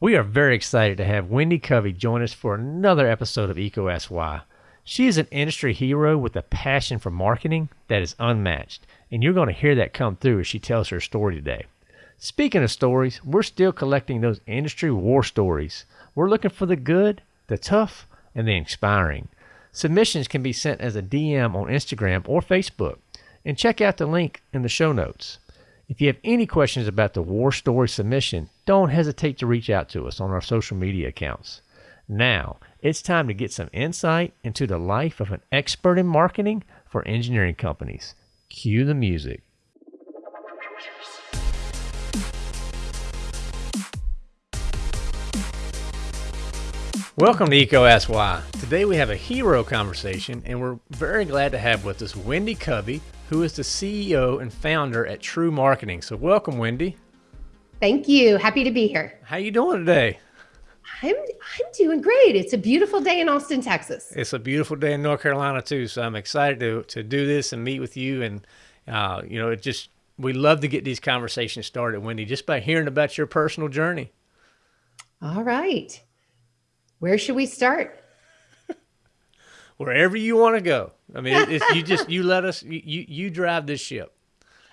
We are very excited to have Wendy Covey join us for another episode of Asks Why. She is an industry hero with a passion for marketing that is unmatched, and you're going to hear that come through as she tells her story today. Speaking of stories, we're still collecting those industry war stories. We're looking for the good, the tough, and the inspiring. Submissions can be sent as a DM on Instagram or Facebook, and check out the link in the show notes. If you have any questions about the war story submission, don't hesitate to reach out to us on our social media accounts. Now, it's time to get some insight into the life of an expert in marketing for engineering companies. Cue the music. Welcome to EECO Asks Why. Today we have a hero conversation, and we're very glad to have with us Wendy Covey, who is the CEO and founder at TREW Marketing. So welcome, Wendy. Thank you. Happy to be here. How you doing today? I'm I'm doing great. It's a beautiful day in Austin, Texas. It's a beautiful day in North Carolina too. So I'm excited to to do this and meet with you. And uh, you know, it just we love to get these conversations started, Wendy, just by hearing about your personal journey. All right. Where should we start? Wherever you want to go. I mean, it's, you just you let us you you drive this ship.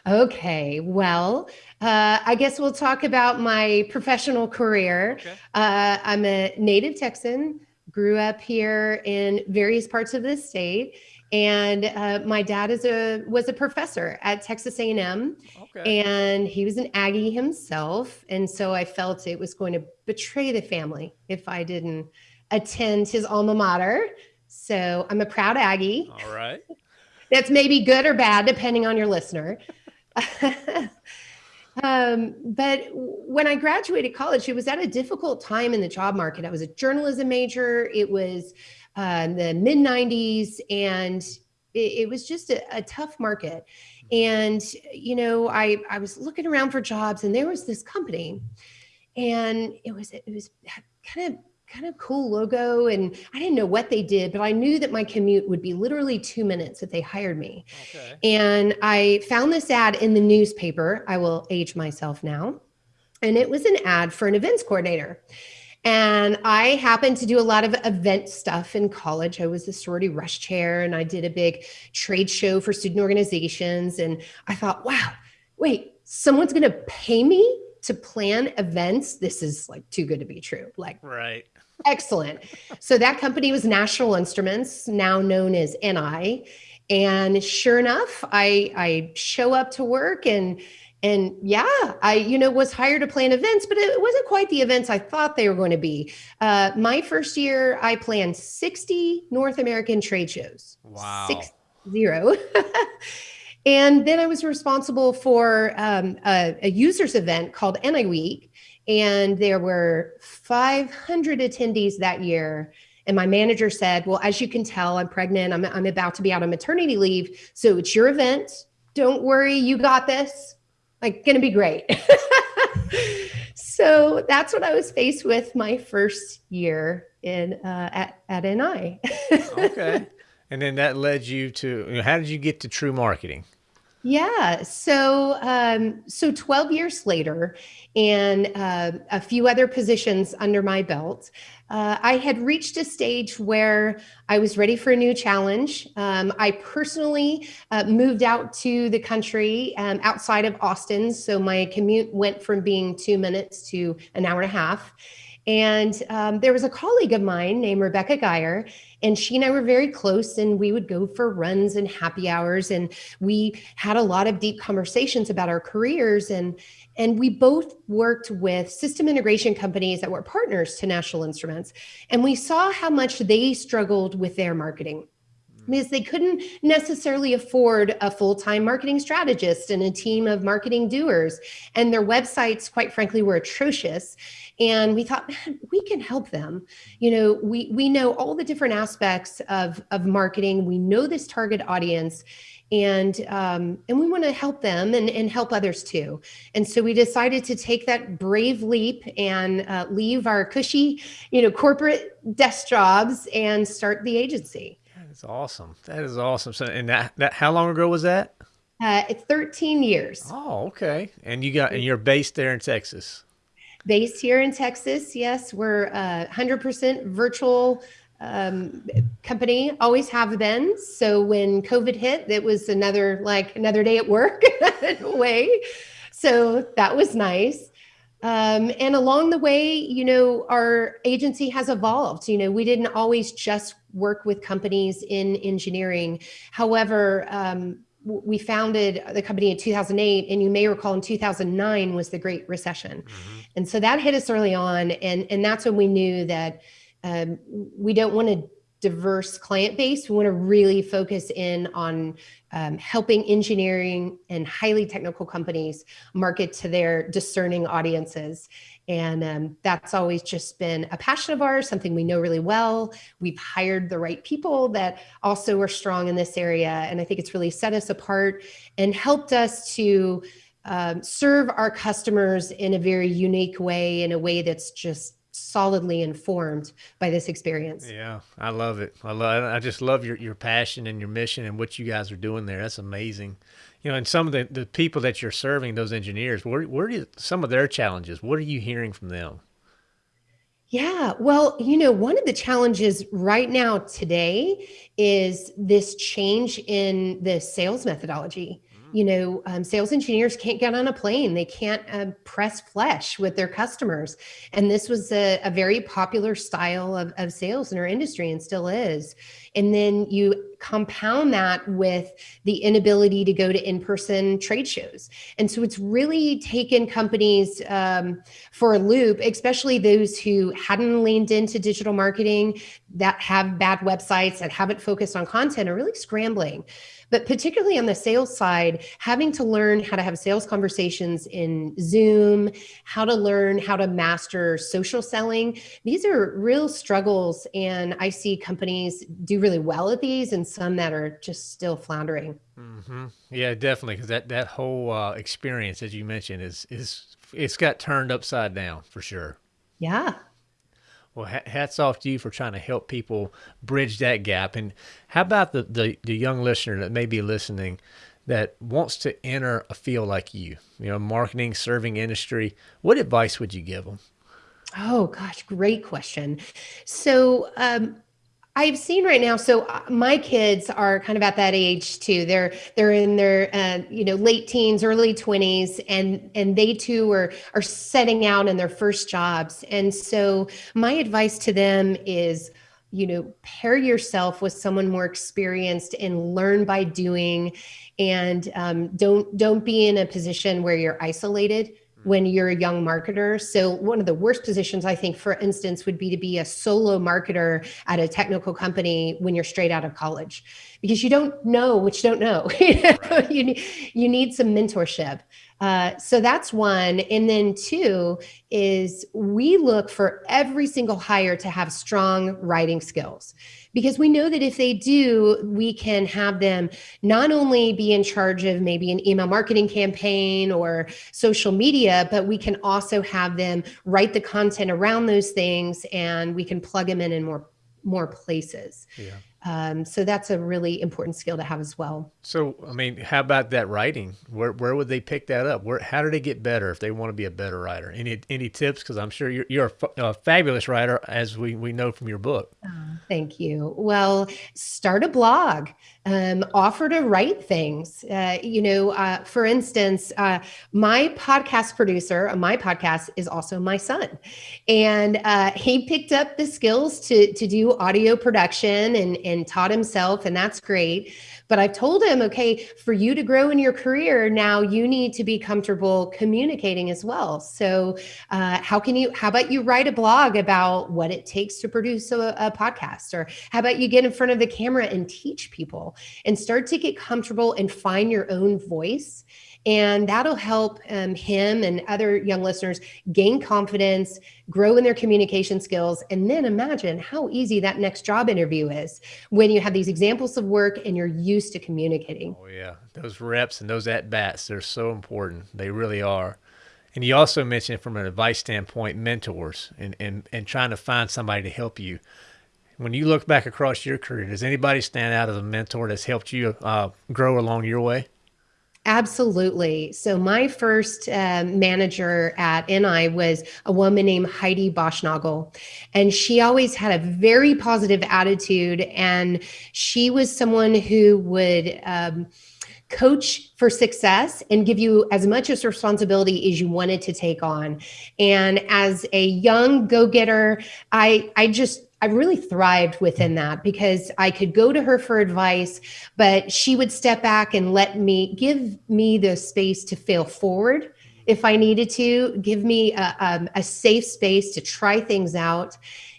Okay, well, uh, I guess we'll talk about my professional career. Okay. Uh, I'm a native Texan, grew up here in various parts of the state, and uh, my dad is a was a professor at Texas A&M, okay. and he was an Aggie himself, and so I felt it was going to betray the family if I didn't attend his alma mater. So I'm a proud Aggie. All right. That's maybe good or bad depending on your listener. um, but when I graduated college, it was at a difficult time in the job market. I was a journalism major. It was uh, the mid 90s, and it, it was just a, a, tough market. And you know, I I was looking around for jobs, and there was this company, and it was it was kind of kind of cool logo and I didn't know what they did, but I knew that my commute would be literally two minutes if they hired me. Okay. And I found this ad in the newspaper. I will age myself now. And it was an ad for an events coordinator. And I happened to do a lot of event stuff in college. I was the sorority rush chair and I did a big trade show for student organizations. And I thought, wow, wait, someone's going to pay me to plan events. This is like too good to be true. Like, right. Excellent. So that company was National Instruments, now known as NI. And sure enough, I I show up to work and and yeah, I you know was hired to plan events, but it wasn't quite the events I thought they were going to be. Uh, my first year, I planned 60 North American trade shows. Wow. Six zero. and then I was responsible for um, a, a users event called NI Week and there were 500 attendees that year. And my manager said, Well, as you can tell, I'm pregnant. I'm, I'm about to be out on maternity leave. So it's your event. Don't worry, you got this. Like, gonna be great. so that's what I was faced with my first year in uh, at, at NI. okay. And then that led you to, you know, how did you get to TREW marketing? Yeah. So, um, so 12 years later, and uh, a few other positions under my belt, uh, I had reached a stage where I was ready for a new challenge. Um, I personally uh, moved out to the country um, outside of Austin. So my commute went from being two minutes to an hour and a half. And um, there was a colleague of mine named Rebecca Geyer, and she and I were very close, and we would go for runs and happy hours, and we had a lot of deep conversations about our careers. And and we both worked with system integration companies that were partners to National Instruments, and we saw how much they struggled with their marketing because they couldn't necessarily afford a full-time marketing strategist and a team of marketing doers. And their websites quite frankly were atrocious. And we thought man we can help them. You know we we know all the different aspects of of marketing. We know this target audience. And um, and we want to help them and, and help others too. And so we decided to take that brave leap and uh, leave our cushy, you know, corporate desk jobs and start the agency. That's awesome. That is awesome. So, and that, that how long ago was that? Uh, it's 13 years. Oh, okay. And you got and you're based there in Texas. Based here in Texas, yes, we're a 100% virtual um, company, always have been. So when COVID hit, it was another like another day at work way. So that was nice. Um, and along the way, you know, our agency has evolved. You know, we didn't always just work with companies in engineering. However, um, we founded the company in 2008 and you may recall in 2009 was the great recession mm-hmm. and so that hit us early on and and that's when we knew that um, we don't want a diverse client base we want to really focus in on um, helping engineering and highly technical companies market to their discerning audiences and um, that's always just been a passion of ours, something we know really well. We've hired the right people that also are strong in this area. And I think it's really set us apart and helped us to um, serve our customers in a very unique way, in a way that's just solidly informed by this experience. Yeah, I love it. I love. I just love your your passion and your mission and what you guys are doing there. That's amazing you know, and some of the, the people that you're serving, those engineers, where, where do you, some of their challenges? What are you hearing from them? Yeah, well, you know, one of the challenges right now today is this change in the sales methodology you know, um, sales engineers can't get on a plane. They can't uh, press flesh with their customers. And this was a, a very popular style of, of sales in our industry and still is. And then you compound that with the inability to go to in-person trade shows. And so it's really taken companies um, for a loop, especially those who hadn't leaned into digital marketing, that have bad websites, that haven't focused on content are really scrambling. But particularly on the sales side, having to learn how to have sales conversations in Zoom, how to learn how to master social selling, these are real struggles. And I see companies do really well at these and some that are just still floundering. Mm-hmm. Yeah, definitely. Because that, that whole uh, experience, as you mentioned, is, is it's got turned upside down for sure. Yeah. Well, hats off to you for trying to help people bridge that gap. And how about the, the, the young listener that may be listening that wants to enter a field like you, you know, marketing, serving industry? What advice would you give them? Oh, gosh, great question. So, um, I've seen right now. So uh, my kids are kind of at that age too. They're they're in their uh, you know late teens, early twenties, and and they too are are setting out in their first jobs. And so my advice to them is, you know, pair yourself with someone more experienced and learn by doing, and um, don't don't be in a position where you're isolated when you're a young marketer. So one of the worst positions I think, for instance, would be to be a solo marketer at a technical company when you're straight out of college, because you don't know what you don't know. you, need, you need some mentorship. Uh, so that's one. And then two is we look for every single hire to have strong writing skills because we know that if they do, we can have them not only be in charge of maybe an email marketing campaign or social media, but we can also have them write the content around those things and we can plug them in in more more places. Yeah. Um, so that's a really important skill to have as well. So, I mean, how about that writing? Where where would they pick that up? Where how do they get better if they want to be a better writer? Any any tips? Because I'm sure you're you're a, a, fabulous writer, as we we know from your book. Oh, thank you. Well, start a blog. Um, offer to write things. Uh, you know, uh, for instance, uh, my podcast producer on my podcast is also my son, and uh, he picked up the skills to to do audio production and and taught himself, and that's great. But I've told him, okay, for you to grow in your career, now you need to be comfortable communicating as well. So, uh, how can you, how about you write a blog about what it takes to produce a, a podcast? Or how about you get in front of the camera and teach and start to get comfortable and find your own voice? And that'll help um, him and other young listeners gain confidence, grow in their communication skills, and then imagine how easy that next job interview is when you have these examples of work and you're used to communicating. Oh, yeah. Those reps and those at bats, they're so important. They really are. And you also mentioned from an advice standpoint, mentors and, and, and trying to find somebody to help you. When you look back across your career, does anybody stand out as a mentor that's helped you uh, grow along your way? Absolutely. So my first uh, manager at NI was a woman named Heidi Boschnagel, and she always had a very positive attitude, and she was someone who would. Um, coach for success and give you as much as responsibility as you wanted to take on and as a young go-getter i i just I really thrived within that because I could go to her for advice, but she would step back and let me give me the space to fail forward if I needed to, give me a, um, a safe space to try things out.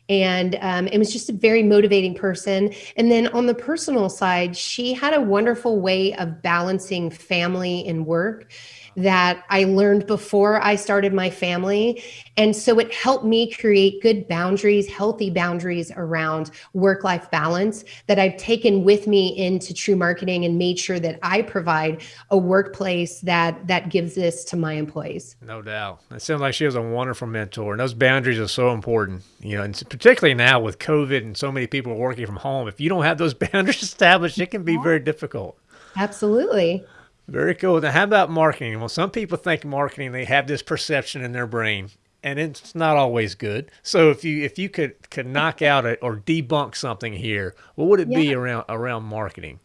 And um, it was just a very motivating person. And then on the personal side, she had a wonderful way of balancing family and work that I learned before I started my family. And so it helped me create good boundaries, healthy boundaries around work life balance that I've taken with me into TREW marketing and made sure that I provide a workplace that that gives this to my employees. No doubt. It sounds like she was a wonderful mentor. And those boundaries are so important, you know, and particularly now with COVID and so many people working from home. If you don't have those boundaries established, it can be very difficult. Absolutely. Very cool. Now, how about marketing? Well, some people think marketing, they have this perception in their brain and it's not always good. So if you if you could could knock out it or debunk something here, what would it yeah. be around around marketing?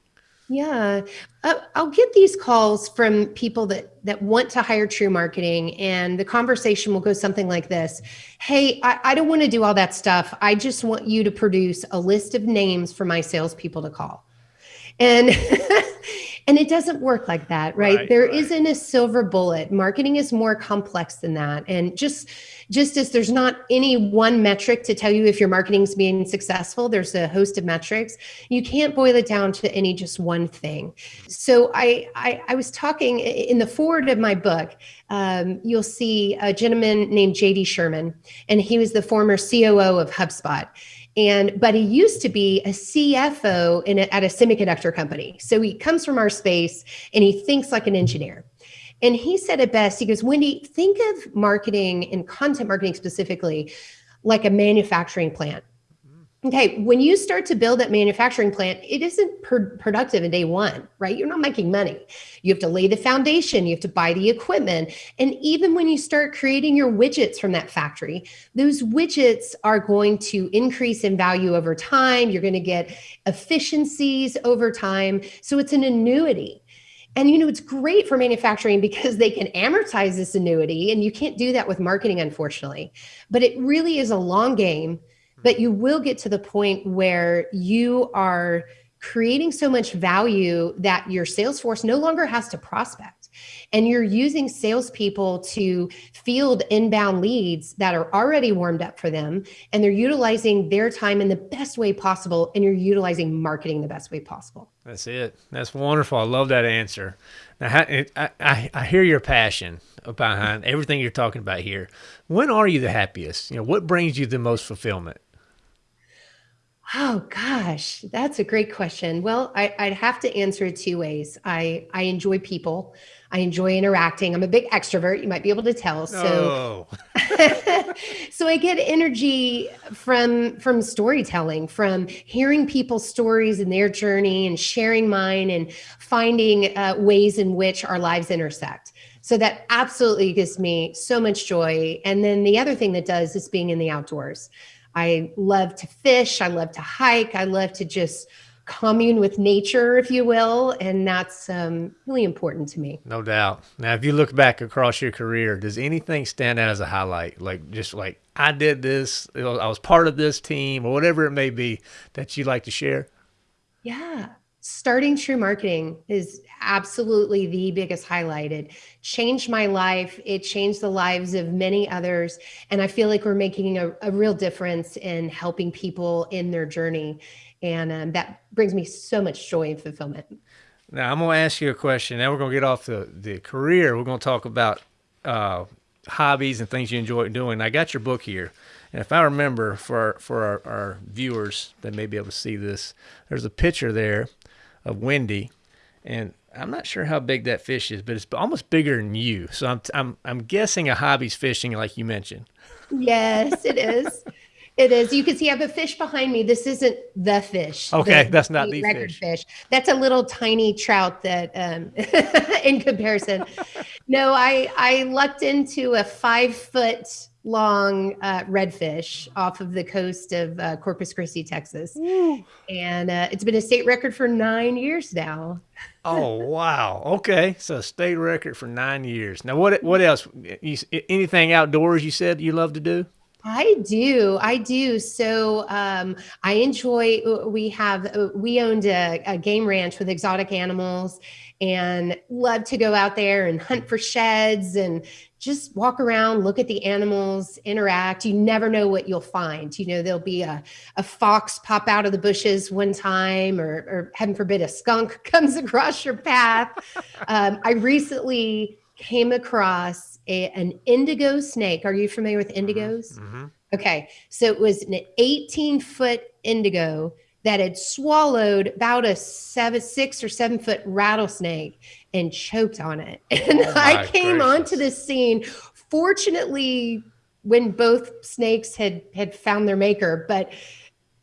Yeah, uh, I'll get these calls from people that that want to hire TREW Marketing, and the conversation will go something like this: Hey, I, I don't want to do all that stuff. I just want you to produce a list of names for my salespeople to call, and And it doesn't work like that, right? right there right. not a silver bullet. Marketing is more complex than that. And just just as there's not any one metric to tell you if your marketing is being successful, there's a host of metrics. You can't boil it down to any just one thing. So I I, I was talking in the foreword of my book. Um, you'll see a gentleman named JD Sherman, and he was the former COO of HubSpot and but he used to be a CFO in a, at a semiconductor company. So he comes from our space and he thinks like an engineer. And he said it best. He goes, Wendy, think of marketing and content marketing specifically like a manufacturing plant. Okay, when you start to build that manufacturing plant, it isn't productive in day one, right? You're not making money. You have to lay the foundation, you have to buy the equipment. And even when you start creating your widgets from that factory, those widgets are going to increase in value over time. You're going to get efficiencies over time. So it's an annuity. And you know, it's great for manufacturing because they can amortize this annuity, and you can't do that with marketing, unfortunately. But it really is a long game but you will get to the point where you are creating so much value that your sales force no longer has to prospect. And you're using salespeople to field inbound leads that are already warmed up for them. And they're utilizing their time in the best way possible. And you're utilizing marketing the best way possible. That's it. That's wonderful. I love that answer. Now, I, I, I hear your passion behind everything you're talking about here. When are you the happiest? You know, what brings you the most fulfillment? Oh gosh, that's a great question. Well, I, would have to answer it two ways. I I enjoy people. I enjoy interacting. I'm a big extrovert. You might be able to tell. So, oh. so I get energy from from storytelling, from hearing people's stories and their journey, and sharing mine, and finding uh, ways in which our lives intersect. So that absolutely gives me so much joy. And then the other thing that does is being in the outdoors. I love to fish. I love to hike. I love to just commune with nature, if you will. And that's um, really important to me. No doubt. Now, if you look back across your career, does anything stand out as a highlight? Like, just like I did this, I was part of this team, or whatever it may be that you'd like to share? Yeah starting TREW marketing is absolutely the biggest highlight. It changed my life. It changed the lives of many others. And i feel like we're making a, a real difference in helping people in their journey. And um, that brings me so much joy and fulfillment. Now i'm going to ask you a question. Now we're going to get off the, the career. We're going to talk about uh, hobbies and things you enjoy doing. I got your book here and if I remember for for our, our, viewers that may be able to see this, there's a picture there of Wendy, and I'm not sure how big that fish is, but it's almost bigger than you. So I'm I'm I'm guessing a hobby's fishing, like you mentioned. Yes, it is. It is. You can see I have a fish behind me. This isn't the fish. Okay, the, that's not the record fish. fish. That's a little tiny trout that, um, in comparison. no, I I lucked into a five foot long uh, redfish off of the coast of uh, Corpus Christi, Texas, and uh, it's been a state record for nine years now. Oh wow. Okay, so state record for nine years. Now what what else? You, anything outdoors? You said you love to do. I do. I do. So um, I enjoy, uh, we have, uh, we owned a, a, game ranch with exotic animals and love to go out there and hunt for sheds and just walk around, look at the animals, interact. You never know what you'll find. You know, there'll be a, a fox pop out of the bushes one time, or, or heaven forbid, a skunk comes across your path. um, I recently came across a, an indigo snake. Are you familiar with indigos? Mm-hmm. Okay. So it was an 18 foot indigo that had swallowed about a seven, six or seven foot rattlesnake and choked on it. And Oh I came gracious. onto the scene. Fortunately, when both snakes had had found their maker, but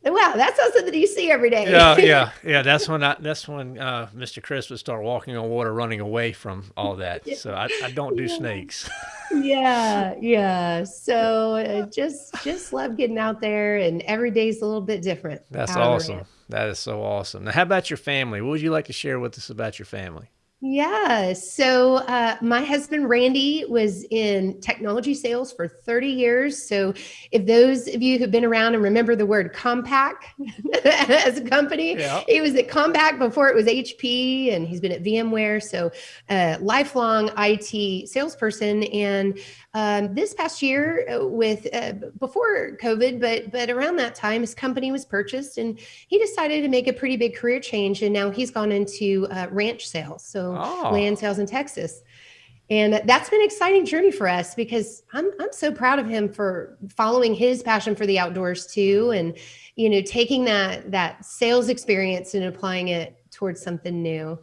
wow, that's not something you see every day. Yeah, yeah, yeah. That's when I. That's when uh, Mr. Chris would start walking on water, running away from all that. So I, I don't do Yeah. snakes. yeah yeah so uh, just just love getting out there and every day's a little bit different That's out on the awesome. That is so awesome. Now, how about your family? What would you like to share with us about your family? Yeah so uh, my husband randy was in technology sales for 30 years so if those of you who've been around and remember the word compaq as a company Yeah. he was at compaq before it was hp and he's been at vmware so uh, lifelong it salesperson and um, this past year uh, with uh, before covid but but around that time his company was purchased and he decided to make a pretty big career change and now he's gone into uh, ranch sales so Oh. land sales in texas and that's been an exciting journey for us because I'm I'm so proud of him for following his passion for the outdoors too, and you know taking that that sales experience and applying it towards something new.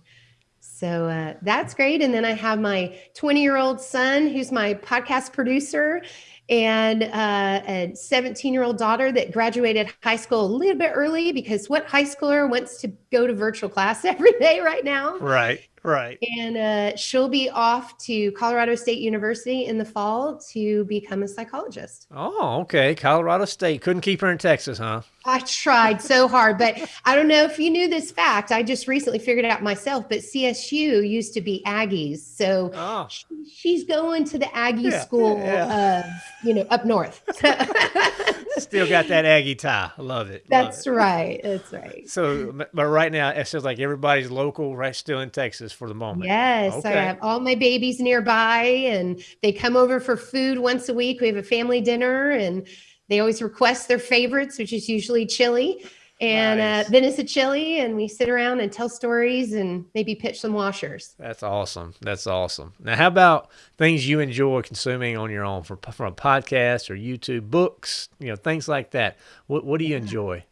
So uh, that's great. And then I have my 20 year old son who's my podcast producer, and uh, a 17 year old daughter that graduated high school a little bit early because what high schooler wants to go to virtual class every day right now? Right, right. And uh, she'll be off to Colorado State University in the fall to become a psychologist. Oh, okay. Colorado State couldn't keep her in Texas, huh? I tried so hard, but I don't know if you knew this fact. I just recently figured it out myself, but CSU used to be Aggies. So Oh, she- she's going to the Aggie Yeah, school, yeah. Uh, you know, up north. still got that Aggie tie. I love it. love That's it. right. That's right. So, but but right now it feels like everybody's local, right? Still in Texas for the moment. Yes, I have all my babies nearby, and they come over for food once a week. We have a family dinner, and they always request their favorites, which is usually chili. And Nice. uh, then it's a chili, and we sit around and tell stories and maybe pitch some washers. That's awesome. That's awesome. Now, how about things you enjoy consuming on your own, from from a podcast or YouTube, books, you know, things like that? What What do you enjoy?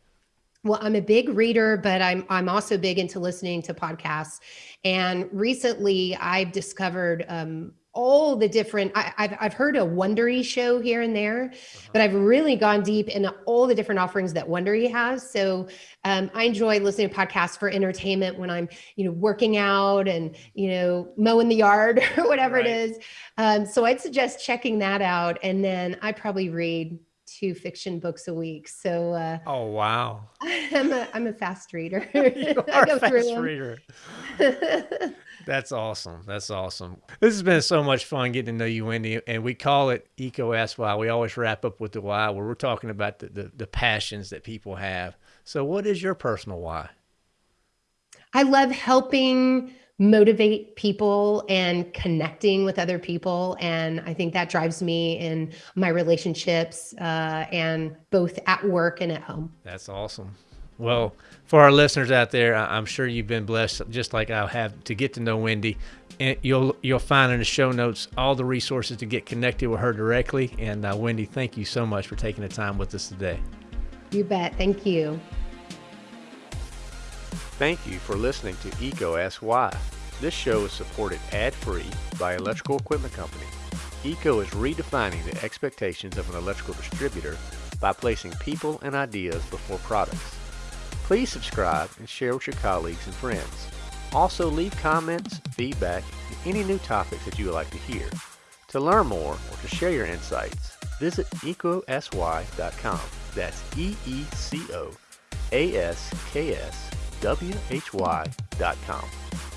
Well, I'm a big reader, but I'm I'm also big into listening to podcasts. And recently, I've discovered um, all the different. I, I've I've heard a Wondery show here and there, but I've really gone deep into all the different offerings that Wondery has. So um, I enjoy listening to podcasts for entertainment when I'm you know working out and you know mowing the yard or whatever Right. it is. Um, so I'd suggest checking that out. And then I probably read two fiction books a week. So. Uh, Oh wow, I'm a I'm a fast reader. you are a fast reader. That's awesome. That's awesome. This has been so much fun getting to know you, Wendy, and we call it EECO Ask Why. We always wrap up with the why, where we're talking about the, the, the passions that people have. So, what is your personal why? I love helping motivate people and connecting with other people, and I think that drives me in my relationships uh, and both at work and at home. That's awesome. Well, for our listeners out there, I'm sure you've been blessed, just like I have, to get to know Wendy. And you'll you'll find in the show notes all the resources to get connected with her directly. And uh, Wendy, thank you so much for taking the time with us today. You bet. Thank you. Thank you for listening to EECO Ask Why. This show is supported ad-free by Electrical Equipment Company. EECO is redefining the expectations of an electrical distributor by placing people and ideas before products. Please subscribe and share with your colleagues and friends. Also leave comments, feedback, and any new topics that you would like to hear. To learn more or to share your insights, visit eecoaskswhy.com. That's E-E-C-O A-S-K-S why.com.